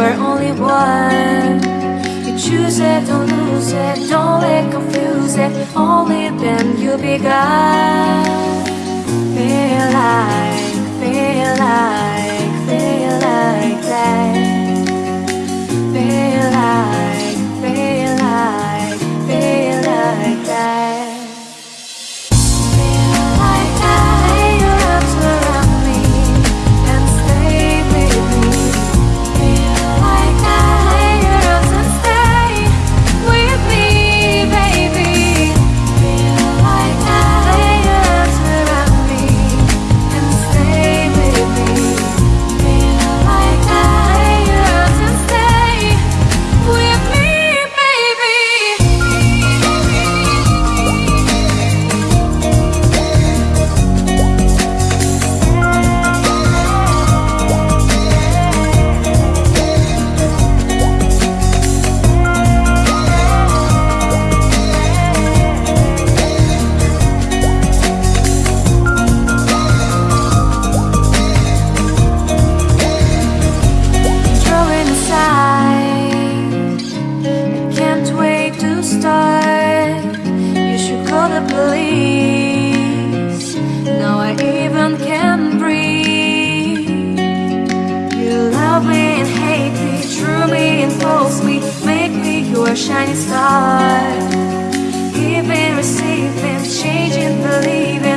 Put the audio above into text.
were only one. You choose it, don't lose it, don't let confuse it. Only then you'll be God. Now I even can breathe. You love me and hate me, true me and false Make me your shining star. Giving, receiving, changing, believing